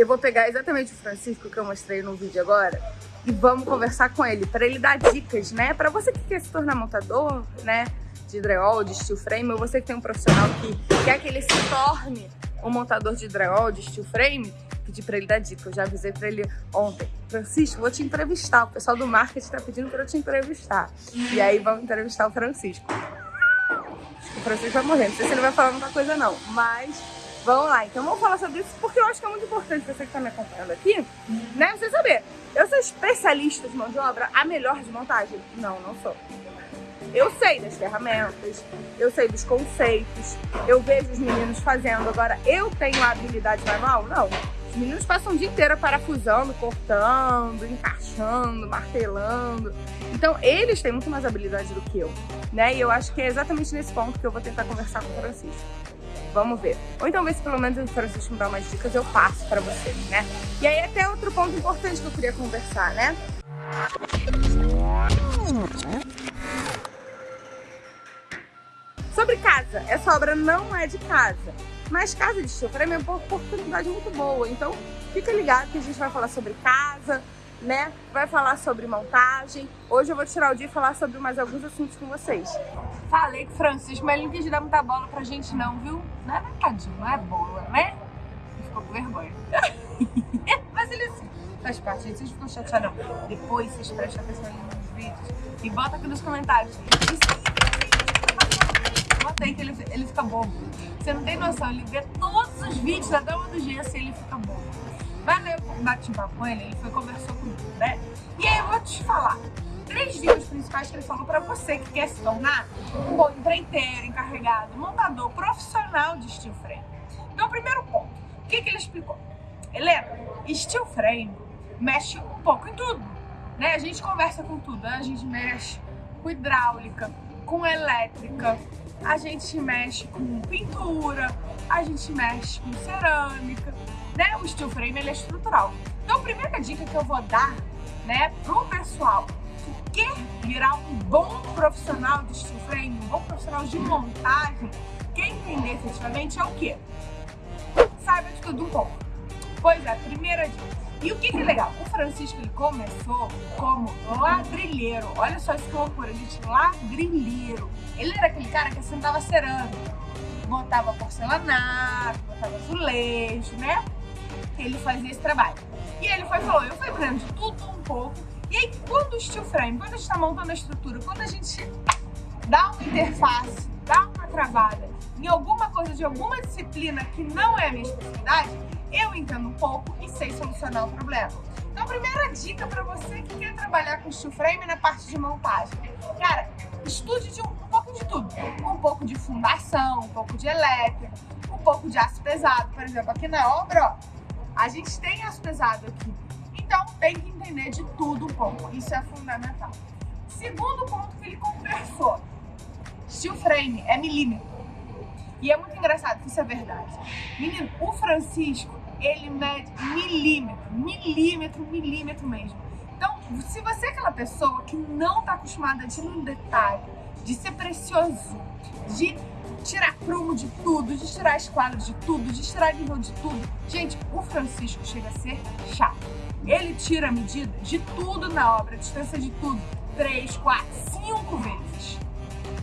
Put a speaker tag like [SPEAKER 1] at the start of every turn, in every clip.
[SPEAKER 1] eu vou pegar exatamente o Francisco que eu mostrei no vídeo agora e vamos conversar com ele, para ele dar dicas, né? Para você que quer se tornar montador, né? De drywall, de steel frame, ou você que tem um profissional que quer que ele se torne um montador de drywall, de steel frame, pedi para ele dar dica. Eu já avisei para ele ontem. Francisco, vou te entrevistar. O pessoal do marketing está pedindo para eu te entrevistar. E aí vamos entrevistar o Francisco. O Francisco vai morrer. Não sei se ele vai falar muita coisa não, mas vamos lá. Então vamos falar sobre isso porque eu acho que é muito importante você que está me acompanhando aqui, né? Você saber. Eu sou especialista de mão de obra, a melhor de montagem? Não, não sou. Eu sei das ferramentas, eu sei dos conceitos, eu vejo os meninos fazendo. Agora, eu tenho a habilidade manual? Não. Os meninos passam o dia inteiro parafusando, cortando, encaixando, martelando. Então, eles têm muito mais habilidade do que eu, né? E eu acho que é exatamente nesse ponto que eu vou tentar conversar com o Francisco. Vamos ver. Ou então ver se pelo menos o Francisco me dá umas dicas, eu passo pra vocês, né? E aí até outro ponto importante que eu queria conversar, né? Sobre casa. Essa obra não é de casa. Mas casa de frame é uma oportunidade muito boa. Então, fica ligado que a gente vai falar sobre casa, né? Vai falar sobre montagem. Hoje eu vou tirar o dia e falar sobre mais alguns assuntos com vocês. Falei o Francisco, mas ele não quis dar muita bola pra gente não, viu? Não é não é bola, né? Ele ficou com vergonha. mas ele assim, faz parte, gente. Vocês ficam chateados, não. Depois vocês prestam atenção ali nos vídeos e bota aqui nos comentários. Bota aí que ele, ele fica bobo. Você não tem noção, ele vê todos os vídeos até uma do gesso e ele fica bobo. Mas eu bati um papo com ele, ele foi conversou comigo, né? E aí eu vou te falar três dicas principais que ele falou para você que quer se tornar um bom empreiteiro, encarregado, montador profissional de steel frame. Então, primeiro ponto, o que, que ele explicou? Helena, steel frame mexe um pouco em tudo, né? A gente conversa com tudo, né? a gente mexe com hidráulica, com elétrica, a gente mexe com pintura, a gente mexe com cerâmica, né? O steel frame ele é estrutural. Então a primeira dica que eu vou dar, né, pro pessoal quer virar um bom profissional de steel frame, um bom profissional de montagem, quer entender efetivamente é o quê? Saiba de tudo um pouco. Pois é, primeira dica. E o que, que é legal? O Francisco ele começou como ladrilheiro. Olha só esse loucura, gente, ladrilheiro. Ele era aquele cara que assentava cerâmica, botava porcelanato, botava azulejo, né? Ele fazia esse trabalho. E ele foi falou, eu fui aprendendo de tudo um pouco. E aí, quando o steel frame, quando a gente está montando a estrutura, quando a gente dá uma interface, dá uma travada em alguma coisa de alguma disciplina que não é a minha especialidade, eu entendo um pouco e sei solucionar o problema. Então, a primeira dica para você que quer trabalhar com steel frame na parte de montagem. Cara, estude de um, um, pouco de tudo. Um pouco de fundação, um pouco de elétrica, um pouco de aço pesado. Por exemplo, aqui na obra, ó, a gente tem aço pesado aqui. Então, tem que entender de tudo um pouco. Isso é fundamental. Segundo ponto que ele conversou. Steel frame é milímetro. E é muito engraçado que isso é verdade. Menino, o Francisco, ele mede milímetro, milímetro, milímetro mesmo. Então, se você é aquela pessoa que não está acostumada de no detalhe, de ser precioso, de tirar prumo de tudo, de tirar esquadro de tudo, de tirar nível de tudo. Gente, o Francisco chega a ser chato. Ele tira a medida de tudo na obra, a distância de tudo, três, quatro, cinco vezes.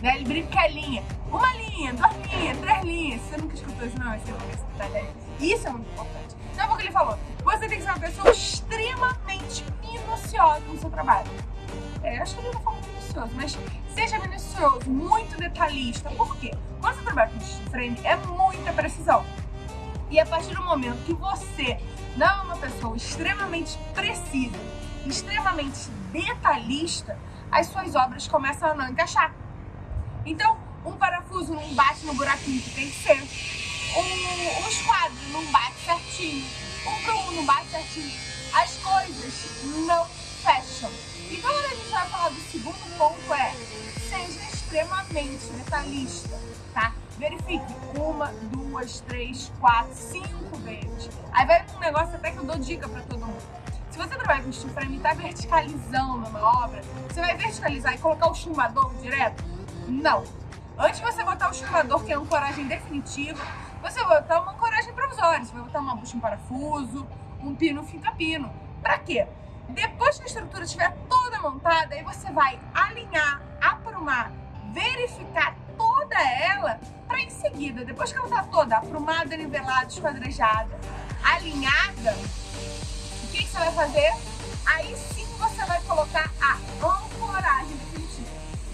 [SPEAKER 1] Né? Ele brinca que é linha. Uma linha, duas linhas, três linhas. Você nunca escutou isso, não? Você nunca escutou Isso é muito importante. Então, é o que ele falou. Você tem que ser uma pessoa extremamente minuciosa no seu trabalho. É, acho que ele não falou minucioso, mas seja minucioso, muito detalhista. Por quê? Quando você trabalha com steel frame, é muita precisão. E a partir do momento que você não é uma pessoa extremamente precisa, extremamente detalhista, as suas obras começam a não encaixar. Então, um parafuso não bate no buraquinho que tem que ser. Um, esquadro não bate certinho. Um prumo não bate certinho. As coisas não fecham. Então, quando a gente vai falar do segundo ponto é seja extremamente detalhista, tá? Verifique uma, duas, três, quatro, cinco vezes. Aí vai um negócio até que eu dou dica pra todo mundo. Se você trabalha com steel frame e tá verticalizando uma obra, você vai verticalizar e colocar o chumbador direto? Não. Antes de você botar o chumbador, que é uma ancoragem definitiva, você vai botar uma ancoragem provisória. Você vai botar uma bucha em parafuso, um pino fica pino. Pra quê? Depois que a estrutura estiver toda montada, aí você vai alinhar, aprumar, verificar toda ela para em seguida, depois que ela está toda aprumada, nivelada, esquadrejada, alinhada, o que, que você vai fazer? Aí sim você vai colocar a ancoragem definitiva.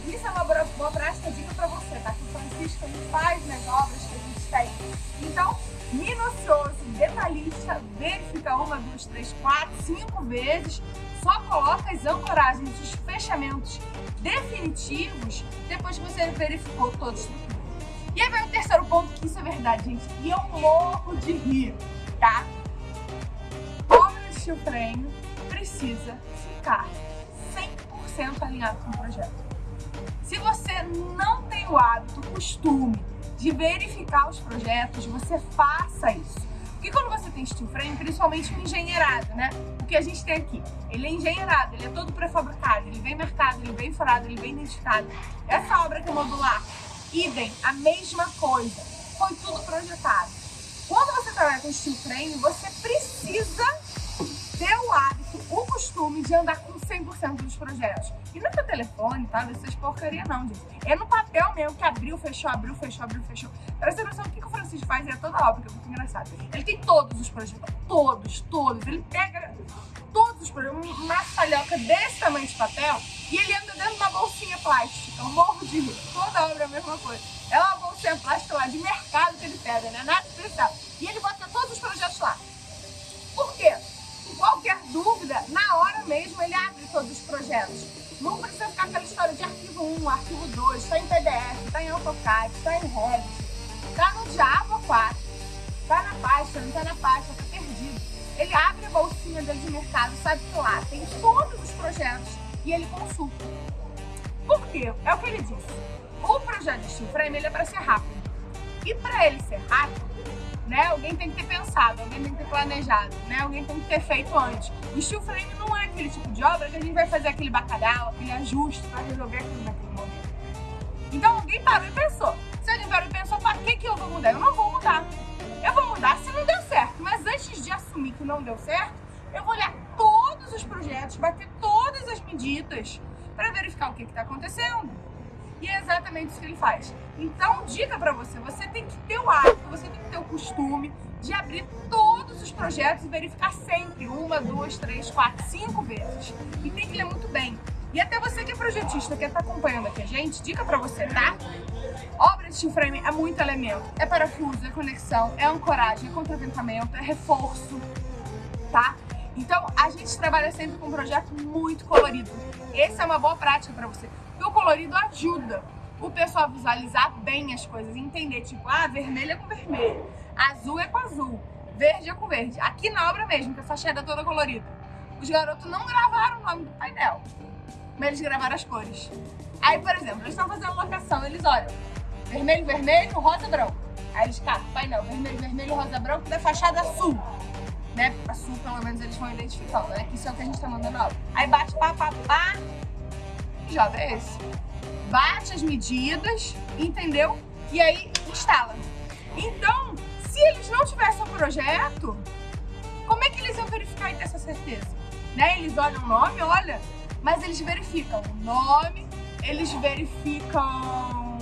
[SPEAKER 1] Isso é uma boa prática dica para você, tá? Que o Francisco faz nas obras que a gente tem. Então, minucioso, detalhista, verifica uma, duas, três, quatro, cinco vezes, só coloca as ancoragens, os fechamentos definitivos depois que você verificou todos. E aí vai o terceiro ponto, que isso é verdade, gente, e eu morro de rir, tá? Obra de steel frame precisa ficar 100% alinhado com o projeto. Se você não tem o hábito, o costume de verificar os projetos, você faça isso. Porque quando você tem steel frame, principalmente o engenheirado, né? O que a gente tem aqui, ele é engenheirado, ele é todo pré-fabricado, ele vem marcado, ele vem furado, ele vem identificado. Essa obra que é modular, idem, a mesma coisa. Foi tudo projetado. Quando você trabalha com steel frame, você precisa ter o hábito, o costume de andar com 100% dos projetos. E não é no telefone, tá? Essas porcaria não, gente. É no papel mesmo, que abriu, fechou, abriu, fechou, abriu, fechou. Pra você ter noção, o que, que o Francisco faz é toda obra, que é muito engraçado. Ele tem todos os projetos, todos, todos. Ele pega todos os projetos, uma falhoca desse tamanho de papel, e ele anda dentro de uma bolsinha plástica. Eu morro de rir. Toda obra é a mesma coisa. É uma bolsinha plástica lá de mercado que ele pega, né? Nada especial. E ele bota todos os projetos lá. Todos os projetos. Não precisa ficar aquela história de arquivo 1, arquivo 2, está em PDF, está em AutoCAD, está em Revit, está no Java 4, está na pasta, não está na pasta, está perdido. Ele abre a bolsinha dele de mercado, sabe que lá tem todos os projetos e ele consulta. Por quê? É o que ele disse. O projeto de Steel Frame ele é para ser rápido. E para ele ser rápido, né? Alguém tem que ter pensado, alguém tem que ter planejado, né? Alguém tem que ter feito antes. O steel frame não é aquele tipo de obra que a gente vai fazer aquele bacalhau, aquele ajuste para resolver aquilo naquele momento. Então alguém parou e pensou. Se alguém parou e pensou, para que, que eu vou mudar? Eu não vou mudar. Eu vou mudar se não deu certo. Mas antes de assumir que não deu certo, eu vou olhar todos os projetos, bater todas as medidas para verificar o que está acontecendo. E é exatamente isso que ele faz. Então, dica para você, você tem que ter o hábito, você tem que ter o costume de abrir todos os projetos e verificar sempre, uma, duas, três, quatro, cinco vezes. E tem que ler muito bem. E até você que é projetista, que está acompanhando aqui a gente, dica para você, tá? Obra de frame é muito elemento. É parafuso, é conexão, é ancoragem, é contraventamento, é reforço, tá? Então, a gente trabalha sempre com um projeto muito colorido. Essa é uma boa prática para você. Porque o colorido ajuda o pessoal a visualizar bem as coisas, entender, tipo, ah, vermelho é com vermelho, azul é com azul, verde é com verde. Aqui na obra mesmo, que a fachada é toda colorida. Os garotos não gravaram o nome do painel, mas eles gravaram as cores. Aí, por exemplo, eles estão fazendo locação, eles olham, vermelho, vermelho, rosa, branco. Aí eles catam painel, vermelho, vermelho, rosa, branco, da fachada sul né? A sul, pelo menos, eles vão identificando, né? Que isso é o que a gente tá mandando aula. Aí bate pá, pá, pá, e joga esse. Bate as medidas, entendeu? E aí instala. Então, se eles não tivessem um projeto, como é que eles iam verificar e ter essa certeza? Né? Eles olham o nome, olha, mas eles verificam o nome, eles verificam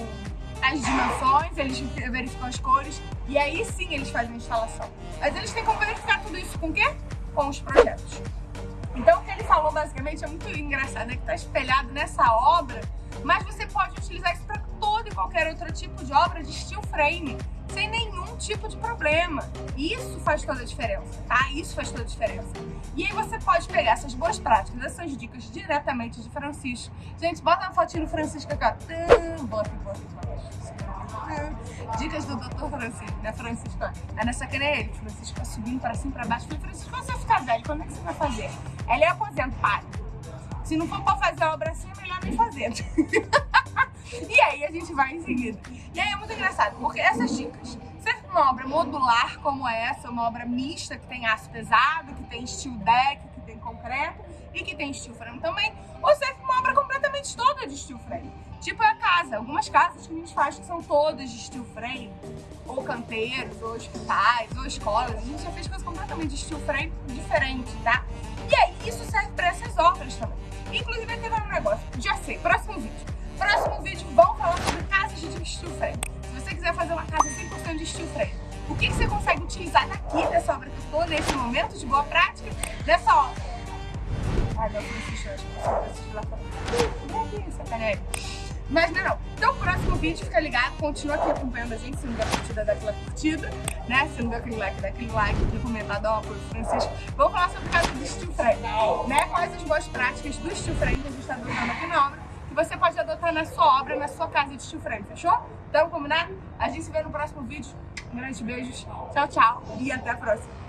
[SPEAKER 1] as dimensões, eles verificam as cores e aí sim eles fazem a instalação. Mas eles têm como verificar tudo isso com o quê? Com os projetos. Então o que ele falou basicamente é muito engraçado, é que está espelhado nessa obra, mas você pode utilizar isso para todo e qualquer outro tipo de obra de steel frame, sem nenhum tipo de problema. Isso faz toda a diferença, tá? Isso faz toda a diferença. E aí você pode pegar essas boas práticas, essas dicas diretamente de Francisco. Gente, bota uma fotinho do Francisco aqui, ó. Bota, bota, bota. Dicas do Dr. Francisco? É nessa que ele, Francisco vai subindo para cima, para baixo. Falei, Francisco, quando você ficar velho, quando é que você vai fazer? Ele é aposentado. Se não for pra fazer a obra assim, é melhor nem fazer. e aí a gente vai em seguida. E aí é muito engraçado, porque essas dicas, serve uma obra modular como essa, uma obra mista, que tem aço pesado, que tem steel deck, que tem concreto e que tem steel frame também, ou serve uma obra completamente toda de steel frame Tipo a casa, algumas casas que a gente faz que são todas de steel frame, ou canteiros, ou hospitais, ou escolas. A gente já fez coisas completamente de steel frame diferente, tá? E aí, isso serve para essas obras também. Inclusive, teve um negócio, já sei, próximo vídeo. Próximo vídeo, vamos falar sobre casas de steel frame. Se você quiser fazer uma casa 100% de steel frame, o que, você consegue utilizar daqui dessa obra que eu tô, nesse momento de boa prática, dessa obra? Ai, meu filho assistiu, acho que você assistiu lá fora. Sacanagem. Mas não, não. Então, próximo vídeo, fica ligado, continua aqui acompanhando a gente, se não der curtida, dá aquela curtida, né? Se não der aquele like, dá aquele like, aquele comentário, dá um apoio Francisco. Vamos falar sobre o caso do steel frame, né? Quais as boas práticas do steel frame que a gente está adotando aqui na obra, que você pode adotar na sua obra, na sua casa de steel frame, fechou? Então, combinado? A gente se vê no próximo vídeo. Um grande beijos, tchau, tchau e até a próxima.